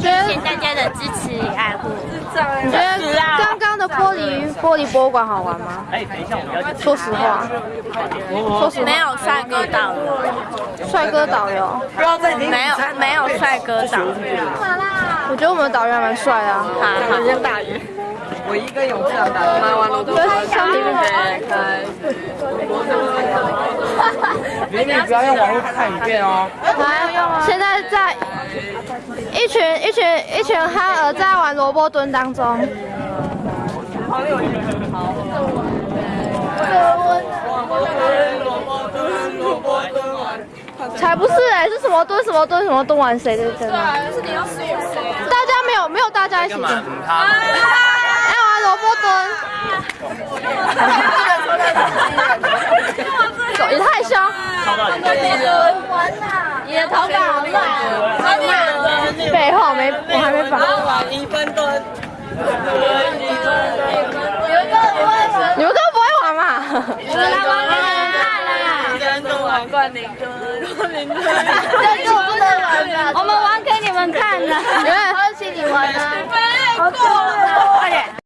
谢谢大家的支持与爱护。你觉得刚刚的玻璃玻璃博物馆好玩吗？哎，等一下，我们要说实话，说实话，没有帅哥导游，帅哥导游，没有没有帅哥导游。我觉得我们的导游还蛮帅的啊。好像大鱼。我一完了都美女不要用网络看影片哦。还用啊？现在在一群一群一群哈儿在玩萝卜蹲当中。才不是哎、是什么蹲什么蹲什么蹲完谁的蹲啊？就是你要输谁？大家没有没有大家一起蹲，哎玩萝卜蹲，你。你的头发好乱啊！废话，我没我还没绑。一分蹲。你们根本不会玩嘛？我来玩玩看啦！一分蹲完冠军蹲，冠军蹲。这个